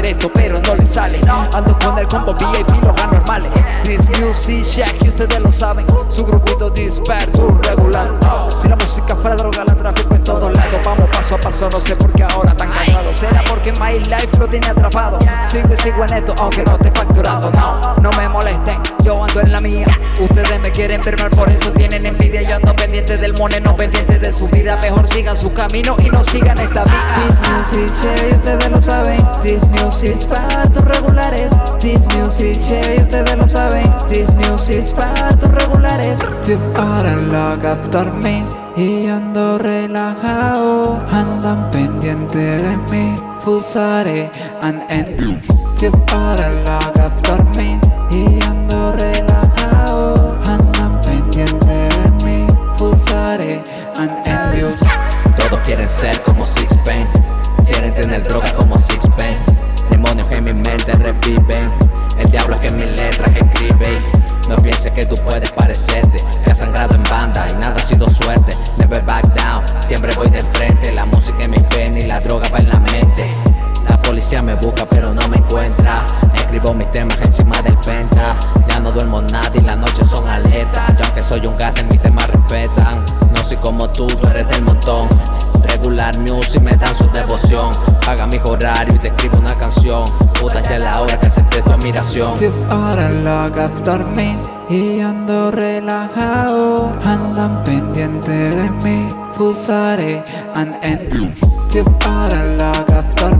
hacer esto pero no le sale. Ando con el combo VIP, los anormales This music shack y ustedes lo saben Su grupito disperto regular. Si la música fuera droga la tráfico en Vamos paso a paso, no sé por qué ahora tan cansado. Será porque my life lo tiene atrapado. Sigo y sigo en esto aunque no esté facturando No, no me molesten, yo ando en la mía. Ustedes me quieren ver mal, por eso tienen envidia. Yo ando pendiente del money, no pendiente de su vida. Mejor sigan su camino y no sigan esta vía. This music y ustedes lo saben. This music para tus regulares. This music y ustedes lo saben music para tus regulares. You are log after me Y ando relajado. Andan pendiente de mí Fusare and end You are log after me Y ando relajado que tú puedes parecerte. Que has sangrado en banda y nada ha sido suerte. Never back down, siempre voy de frente. La música en mis penas y la droga va en la mente. La policía me busca pero no me encuentra. Escribo mis temas encima del penta. Ya no duermo nada y las noches son alertas Yo aunque soy un gato mis temas respetan. No soy como tú, tú eres del montón. Regular music me dan su devoción. Paga mi horario y te escribo una canción. Puta ya es la hora que acepte tu admiración. You are log after me Y ando relajado Andan pendiente de mí Fusare and end are log after